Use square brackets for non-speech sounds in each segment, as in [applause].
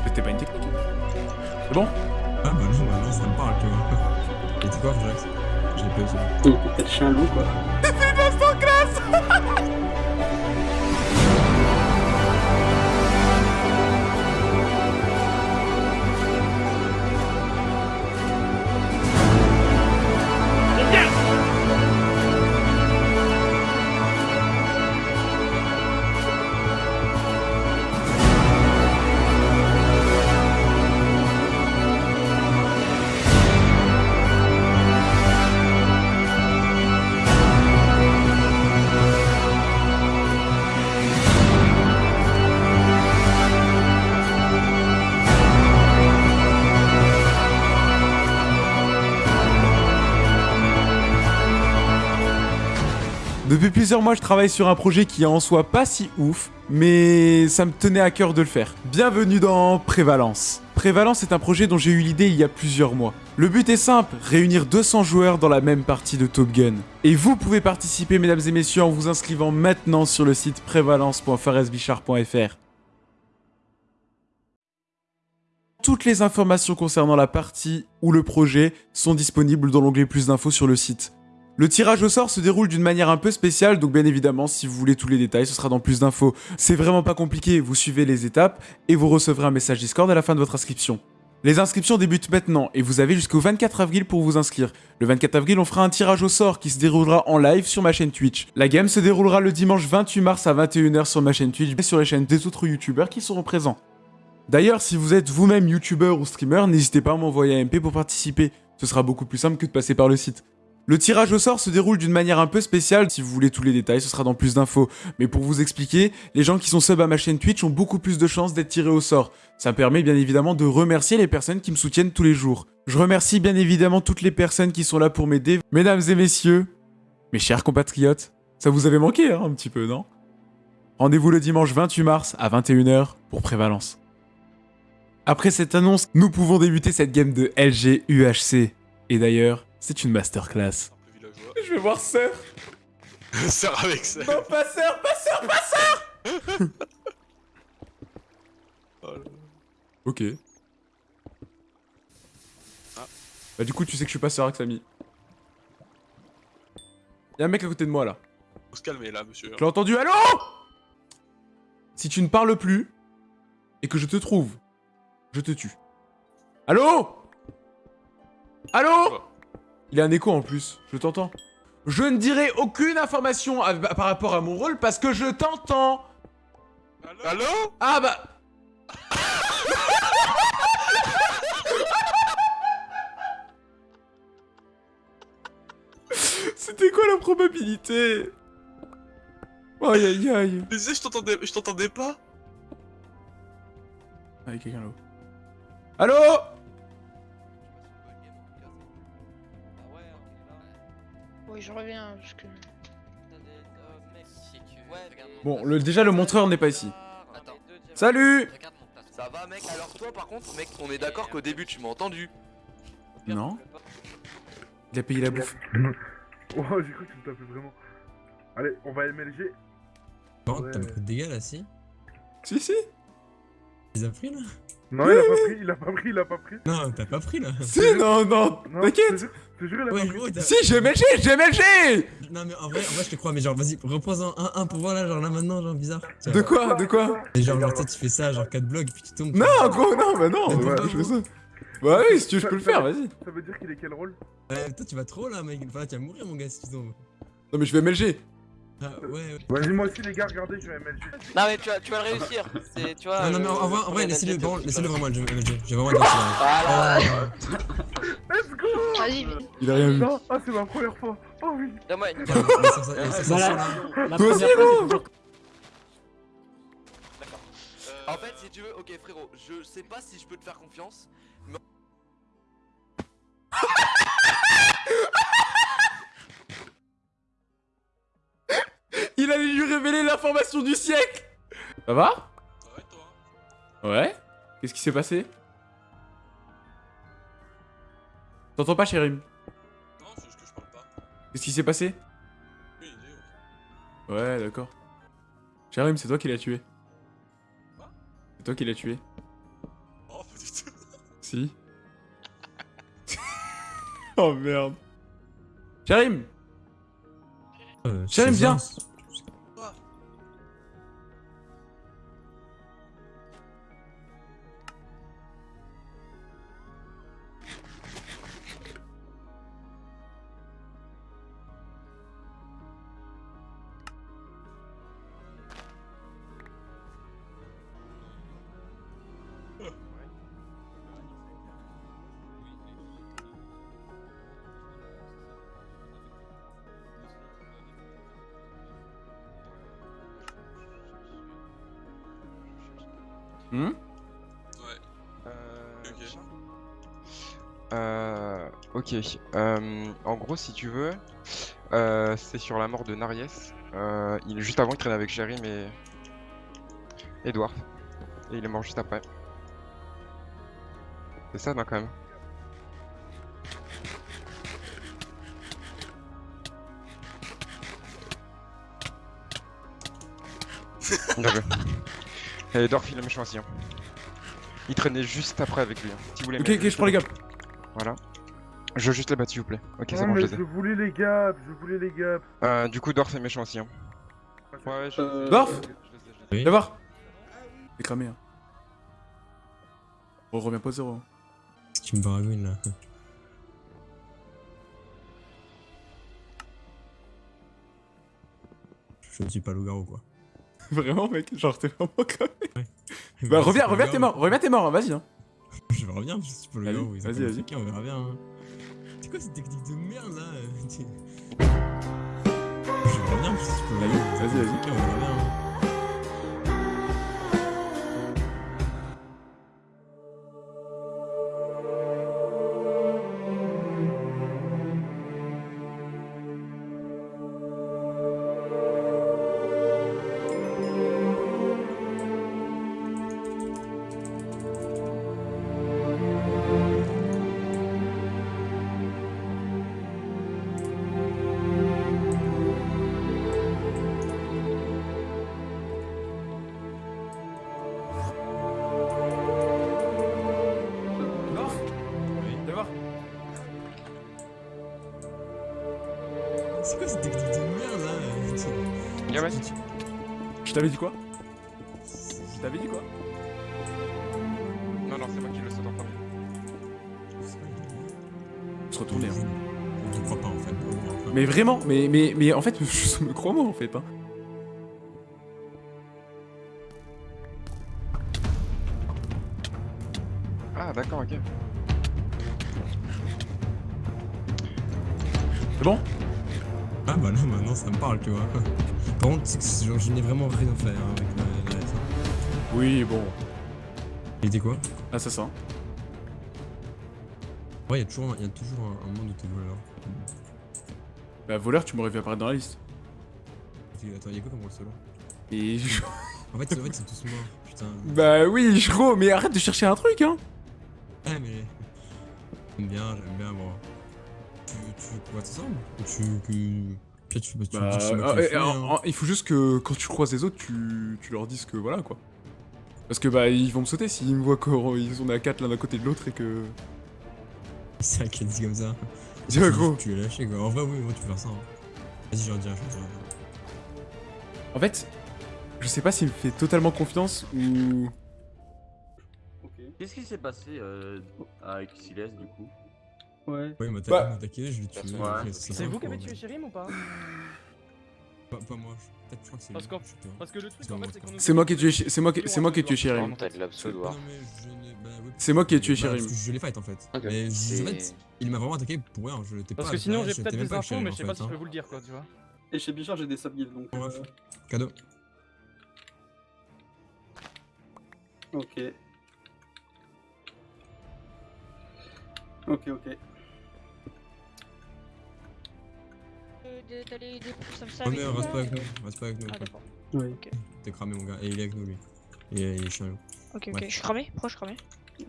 t'es pas une technique. C'est bon? Ah bah non, bah non, ça me parle, tu vois. [laughs] Et tu quoi, Jax J'ai pas ça. Le chien loup quoi. Depuis plusieurs mois, je travaille sur un projet qui en soi pas si ouf, mais ça me tenait à cœur de le faire. Bienvenue dans Prévalence. Prévalence est un projet dont j'ai eu l'idée il y a plusieurs mois. Le but est simple, réunir 200 joueurs dans la même partie de Top Gun. Et vous pouvez participer mesdames et messieurs en vous inscrivant maintenant sur le site prévalence.faresbichard.fr. Toutes les informations concernant la partie ou le projet sont disponibles dans l'onglet plus d'infos sur le site. Le tirage au sort se déroule d'une manière un peu spéciale, donc bien évidemment, si vous voulez tous les détails, ce sera dans plus d'infos. C'est vraiment pas compliqué, vous suivez les étapes et vous recevrez un message Discord à la fin de votre inscription. Les inscriptions débutent maintenant et vous avez jusqu'au 24 avril pour vous inscrire. Le 24 avril, on fera un tirage au sort qui se déroulera en live sur ma chaîne Twitch. La game se déroulera le dimanche 28 mars à 21h sur ma chaîne Twitch et sur les chaînes des autres youtubeurs qui seront présents. D'ailleurs, si vous êtes vous-même youtubeur ou streamer, n'hésitez pas à m'envoyer un MP pour participer. Ce sera beaucoup plus simple que de passer par le site. Le tirage au sort se déroule d'une manière un peu spéciale, si vous voulez tous les détails, ce sera dans plus d'infos. Mais pour vous expliquer, les gens qui sont sub à ma chaîne Twitch ont beaucoup plus de chances d'être tirés au sort. Ça me permet bien évidemment de remercier les personnes qui me soutiennent tous les jours. Je remercie bien évidemment toutes les personnes qui sont là pour m'aider. Mesdames et messieurs, mes chers compatriotes, ça vous avait manqué hein, un petit peu, non? Rendez-vous le dimanche 28 mars à 21h pour Prévalence. Après cette annonce, nous pouvons débuter cette game de LG UHC. Et d'ailleurs, c'est une masterclass. Je vais voir Sœur. [laughs] Sœur avec ça. Non, pas Sœur, pas Sœur, pas Sœur [laughs] Oh. Ok. Ah. Bah du coup, tu sais que je suis pas Sœur avec Samy. Y'a un mec à côté de moi, là. Faut se calmer là, monsieur. Je l'ai entendu, allô? Si tu ne parles plus, et que je te trouve, je te tue. Allô? Allô? Il a un écho en plus, je t'entends. Je ne dirai aucune information à- par rapport à mon rôle parce que je t'entends Allô Ah bah [laughs] C'était quoi la probabilité? Aïe aïe aïe Mais je t'entendais, je t'entendais pas. Y'a quelqu'un là-haut. Allô? Oui, je reviens, parce que... Bon, le, déjà le montreur n'est pas ici. Attends. Salut Ça va mec? Alors toi par contre mec on est d'accord qu'au début tu m'as entendu Non Il a payé la bouffe. [laughs] Oh, j'ai cru que tu me tapais vraiment. Allez, on va MLG. Bon, Ouais. t'as beaucoup de dégâts là, si Si si Tu les as pris là Non, il a pas pris, il a pas pris, il a pas pris. Non, t'as pas pris là Si non non T'inquiète je jure- il a Ouais, pas pris. Si j'ai MLG J'ai MLG Non, mais en vrai, en vrai, je te crois, mais genre, vas-y, reprends-en un, un pour voir là, genre là maintenant, genre bizarre. Tiens. De quoi De quoi? Et genre, genre, tu fais ça, genre 4 blocs, puis tu tombes. Non gros non bah non bah, pourquoi je fais ça. Bah oui si tu veux je peux le faire vas-y. Ça veut dire qu'il est quel rôle? Ouais, toi, tu vas trop là, mec. Enfin, tu vas mourir, mon gars, si tu tombes. Non mais je vais MLG. Ah, ouais, ouais. Vas-y, moi aussi, les gars, regardez, je vais MLG. Non mais tu vas, tu vas le réussir C'est tu vois Non, non, mais en, en vrai, en vrai, laissez-le vraiment, laissez-le vraiment, je vais j'ai vraiment. Voilà Let's go Vas-y, Il a rien vu. Non, ah, c'est ma première fois. Oh oui. Donne-moi une Ouais, mais Voilà. Toi première aussi, fois, gros D'accord. En fait si tu veux, ok frérot, je sais pas si je peux te faire confiance allait lui révéler l'information du siècle Ça va? Ouais, toi. Ouais Qu'est-ce qui s'est passé? T'entends pas Chérim? Non, c'est juste que je parle pas. Qu'est-ce qui s'est passé? Une idée, ouais. Ouais d'accord. Chérim c'est toi qui l'as tué. Quoi? C'est toi qui l'as tué. Pas du tout. Si. [laughs] oh merde. Karim Euh, J'aime Hmm? Ouais. Euh, Ok. Euh, ok. Euh, en gros, si tu veux, euh, c'est sur la mort de Nariès. Euh, il, juste avant, il traînait avec Jérim et Edouard. Et il est mort juste après. C'est ça, non, quand même? [laughs] Bien joué. Et Edouard, il est méchant aussi. hein. Il traînait juste après avec lui. hein. Si vous voulez Ok, ok, je prends les le- gars. Voilà. Je veux juste les battre, s'il vous plaît. Ok, c'est bon, je les ai. je voulais les gaps, je voulais les gaps. Euh, du coup, Dorf est méchant aussi. Hein. Ouais, ouais, je Euh, Dorf ai. Oui. Viens voir. C'est cramé. Hein. On revient pas au zéro. hein. qui me baragouine là? Je ne suis pas loup-garou quoi. [laughs] Vraiment, mec, genre t'es vraiment cramé. Bah, Moi, reviens, reviens, t'es mort, reviens, t'es mort, vas-y. Hein. Je suis pas Vas-y, loup-garou. ils ont vas-y, vas-y. on verra bien. hein. C'est quoi cette technique de merde là Je reviens, je suis pas Vas-y, loup-garou. ils ont vas-y, vas-y. on verra bien. hein. C'est quoi cette technique de merde là Gamin. Je t'avais dit quoi? Je t'avais dit quoi? Non, non, c'est moi qui le saute en premier. Se retourner. Hein. Je ne crois pas en fait. on. Mais vraiment, mais, mais, mais en fait, [laughs] je me crois moi en fait. Hein. Ah, d'accord, ok. C'est bon? Ah bah là maintenant ça me parle tu vois. Par contre je n'ai vraiment rien à faire hein, avec la, la. Oui, bon. Il était quoi? Assassin. Ouais, il y a toujours, un- y a toujours un, un monde où t'es voleur. Bah, voleur, tu m'aurais vu apparaître dans la liste. Attends, il y a quoi comme rôle solo Et [laughs] je... En fait, en fait c'est tous morts, putain. Bah oui, gros, mais arrête de chercher un truc, hein Ah mais... J'aime bien, j'aime bien moi. Tu, tu reste ensemble Ou tu... Que... Tu, bah, tu Bah, dis euh, euh, fait, hein. il faut juste que quand tu croises les autres, tu, tu leur dises que voilà quoi. Parce que bah ils vont me sauter s'ils me voient qu'ils sont à 4 l'un à côté de l'autre et que. [laughs] C'est vrai qu'il a dit comme ça. [laughs] Dis, Tu- ouais, gros. Tu l'as lâché quoi. En vrai, oui, moi tu peux faire ça. hein. Vas-y, je leur dis un chose. En fait, je sais pas s'il me fait totalement confiance ou. Qu'est-ce qui s'est passé euh, avec Siles du coup? Ouais. Ouais, il m'a Bah- m'a attaqué, je l'ai tué. Ouais. C'est vous qui avez tué Chérim ou pas Pas, pas moi, je- peut-être je crois que c'est Parce. Parce que le truc C'est en fait c'est qu'on C'est moi qui ai tué, c'est moi qui, c'est moi qui ai tué bah, oui, C'est moi qui ai tué bah, que Je l'ai fight en fait. Mais en fait, il m'a vraiment attaqué pour rien. Je l'étais pas. Parce que sinon j'ai peut-être des infos Chérim, mais je sais pas si je peux hein. vous le dire quoi tu vois. Et chez Bichard, j'ai des subguilds donc. Euh, Cadeau. Ok. Ok, ok. D'aller des pouces comme ça. Oh mais reste pas avec ou- nous, reste pas avec nous. Ah d'accord. Oui. T'es cramé mon gars. Et il est avec nous lui. Et il est chiant. Ok, ok. Ouais. Je suis cramé Pourquoi je suis cramé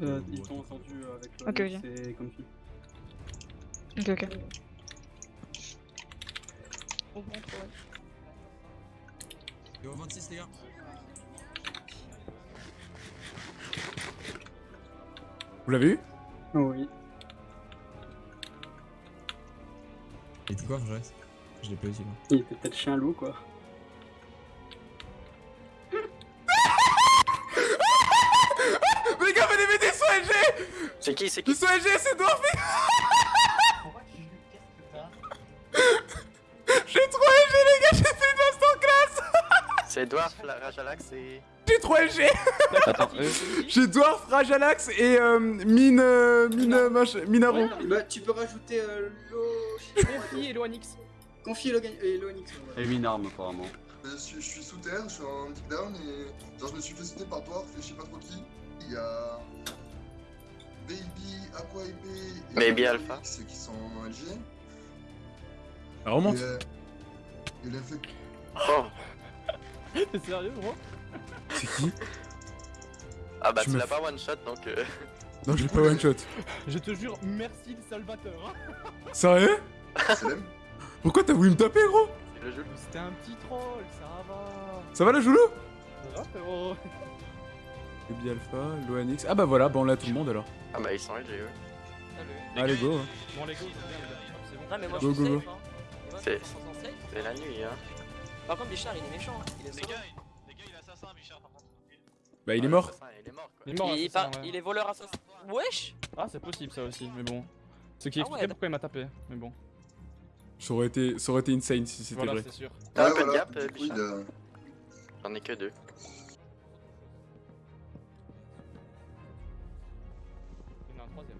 Euh, ils t'ont entendu avec toi. Ok, ok. C'est comme si. Ok, ok. Au bon, trop, ouais. Yo, 26 les gars. Vous l'avez eu? Oui. Et puis quoi, je reste Je l'ai pas utilisé. Il était peut-être chien loup quoi. Les gars, venez m'aider, LG C'est qui C'est qui sont LG, c'est Dwarf [laughs] J'ai trop LG, les gars, j'ai fait une masterclass [laughs] C'est Dwarf, la Rajalax et. J'ai trop LG Attends, [laughs] J'ai Dwarf, Rajalax et euh, Mine... Euh, mine... euh. Bah tu peux rajouter euh, l'eau. Et Loanix. Confier et l'Oanix. Et une arme apparemment. Euh, Je suis, je suis sous terre, je suis en kickdown et genre je me suis fait sauter par Dwarf et je sais pas trop qui. Il y a Baby, Aqua et Baby Alpha Alpha. X qui sont en LG. Ça remonte. Et, euh, et le fait Oh [laughs] T'es sérieux, gros? C'est qui? Ah bah Tu l'as pas one shot donc. Euh... Non, j'ai pas one shot. Je te jure, merci le salvateur. Hein. Sérieux? Pourquoi t'as voulu me taper, gros C'est le. C'était un petit troll, ça va. Ça va, la Joulou Ça va, frérot Alpha, Loanix... Ah bah voilà, bah on l'a tout le monde, alors. Ah bah ils sont LG eux. Allez, go hein. Bon, les c'est les gars. C'est bon. Non mais moi Go, je suis go, go. safe hein. C'est- la nuit hein. Par contre Bichard il est méchant, hein. il est. Bah il est Ouais, mort. l'assassin, Il est mort quoi. Il est mort, il, par- ouais. est voleur assassin. Wesh Ah, c'est possible ça aussi, mais bon. Ce qui Ah expliquait ouais, pourquoi il m'a tapé, mais bon. Ça aurait été, ça aurait été insane si c'était Voilà, vrai. c'est sûr. T'as un Ouais, peu de voilà. gap, euh, il a- J'en ai que deux. Il y en a un troisième.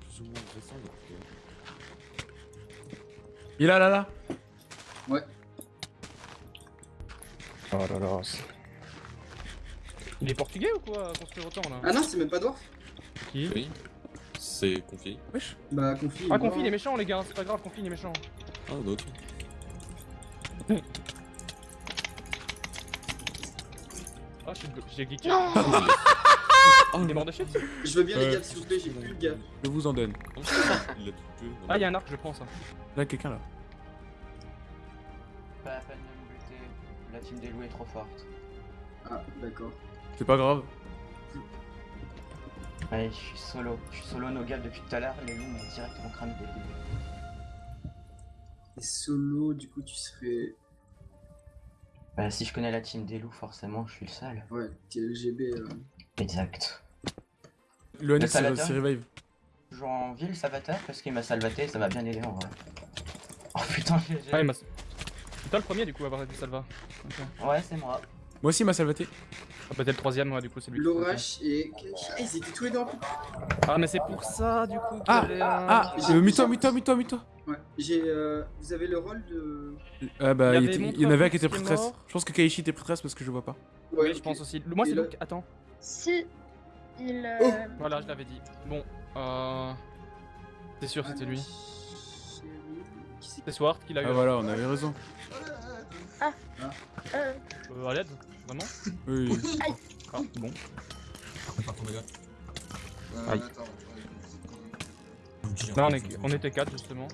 Plus ou moins récent, donc. Il est là, là, là. Oh là là. Il est portugais ou quoi, construire autant là? Ah non, c'est même pas Dwarf. Qui? Oui. C'est confié. Wesh. Bah Confi. Ah, Confi il est méchant, les gars, c'est pas grave, Confi il est méchant. Ah, d'autres. Ah, je suis blo- j'ai geeké. Oh, [laughs] Il est mort de shit Je veux bien les gars, s'il vous plaît, j'ai plus de gars. Je vous en donne. Il a tout tué. Ah, y'a un arc, je prends ça. Là, quelqu'un là. Pas la peine de me buter, la team des loups est trop forte. Ah, d'accord. C'est pas grave. Allez, je suis solo, je suis solo no gap depuis tout à l'heure, les loups m'ont directement cramé le début. Et solo, du coup, tu serais. Bah si je connais la team des loups forcément je suis le seul. Ouais, t'es LGB. euh. Exact. Le c'est Salvador c'est revive. Toujours en ville Salvateur parce qu'il m'a salvaté, ça m'a bien aidé en vrai. Oh putain j'ai... Ah, il m'a. C'est toi le premier du coup à avoir été Salva. Ouais c'est moi. Moi aussi, il m'a salvaté. Ah, peut-être le troisième, ouais, du coup, c'est lui. Lorash et. Ah, ils étaient tous les deux en couple. Ah, mais c'est pour ça, du coup. Ah, un- Ah, euh, mute-toi, mute-toi, mute-toi, mute-toi. Ouais. J'ai. Euh... Vous avez le rôle de. Ah bah, Il y était- il en avait un qui était prêtresse. Je pense que Kaishi était prêtresse parce que je vois pas. Ouais, Oui, je pense aussi. Moi, c'est le- Luke. Attends. Si il. euh, Oh. Voilà, je l'avais dit. Bon, euh. C'est sûr, c'était lui. C'est Swart qui l'a eu. Ah voilà, on avait raison. euh, Euh, à l'aide Vraiment [laughs] Oui. oui. Ah, bon. Gars. Euh, Aïe. Là, on, est... on était 4 justement.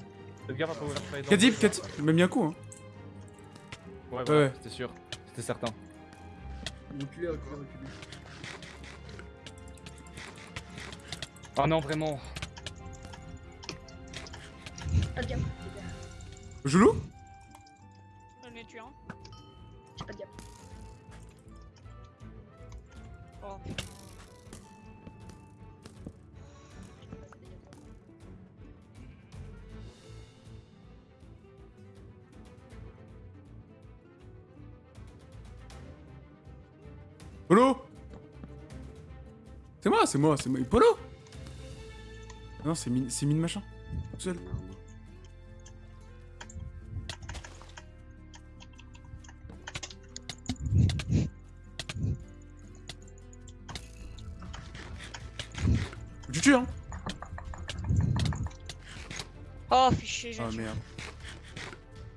Faites gaffe à pas ouvrir fire. Kadib, Kadib, il m'a mis un coup. Hein. Ouais, Ouais, voilà, ouais. c'était sûr. C'était certain. Ah non, vraiment. Joulou? Polo C'est moi, c'est moi, c'est moi. Polo Non, c'est mine, c'est mine machin. Tout seul. Tu tues, hein Oh, fichier, j'ai Ah merde.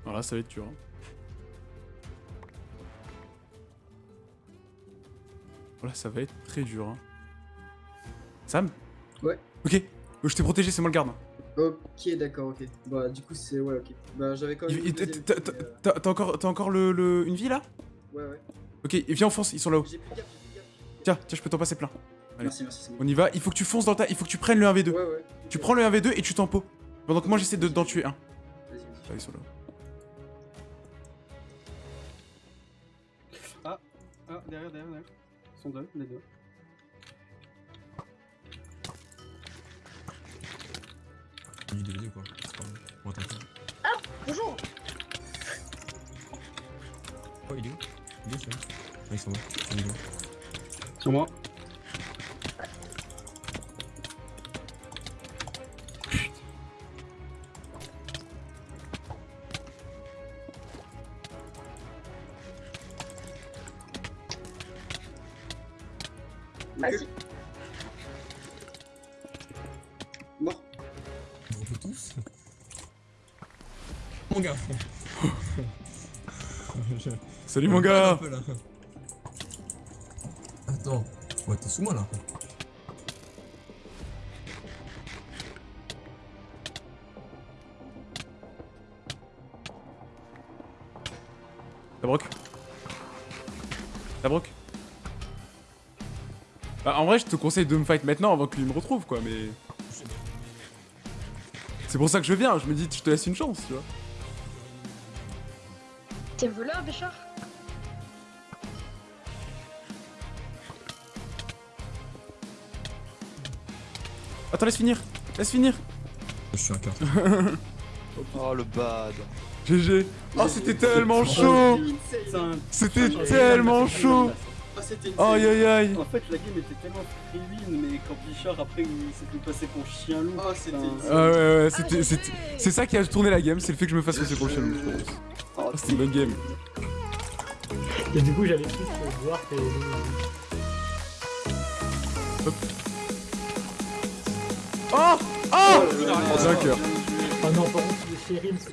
Alors là, ça va être dur. hein. Voilà, ça va être très dur. Hein. Sam Ouais. Ok, je t'ai protégé, c'est moi le garde. Ok, d'accord, ok. Bah, du coup, c'est. Ouais, ok. Bah, j'avais quand même. T'as euh, t'as- encore, t'as encore le, le- une vie là? Ouais, ouais. Ok, viens en fonce, ils sont là-haut. J'ai plus de gap, j'ai plus de gap. Tiens, tiens, je peux t'en passer plein. Allez. Merci, merci, bon. On y va. Il faut que tu fonces dans tas. Il faut que tu prennes le 1v2. Ouais, ouais. Tu prends le 1v2 et tu tempo. Pendant que moi j'essaie de- d'en tuer un. Vas-y, vas-y. Ah, ils sont là. Ah, ah, derrière, derrière, derrière. Ils sont deux, les deux. Ou quoi C'est pas grave. On va tenter. Bonjour Oh, il est où? Il est où Ah, ils sont là. Il est où Sur moi. Vas-y. Mort. On peut tous Mon gars Je- [laughs] Salut mon gars peu. Attends, ouais, t'es sous moi là. T'as broc T'as broc Bah en vrai je te conseille de me fight maintenant avant que lui me retrouve quoi mais... C'est pour ça que je viens, je me dis je te laisse une chance tu vois. T'es voleur, Béchard? Attends laisse finir Laisse finir Je suis un cœur. [laughs] Oh le bad. GG Oh c'était tellement chaud C'était tellement chaud Ah, c'était Aïe aïe aïe En fait, la game était tellement win, mais quand Bichard après il s'était passé pour chien loup. Oh, c'était. Ah ouais ouais c'était... c'était- C'est ça qui a tourné la game, c'est le fait que je me fasse passer pour chien loup, je pense. Oh, Ah, c'était une bonne game. Et du coup, j'avais plus voir que. Oh Oh là. D'accord. Oh non, par contre, le shérif, c'est-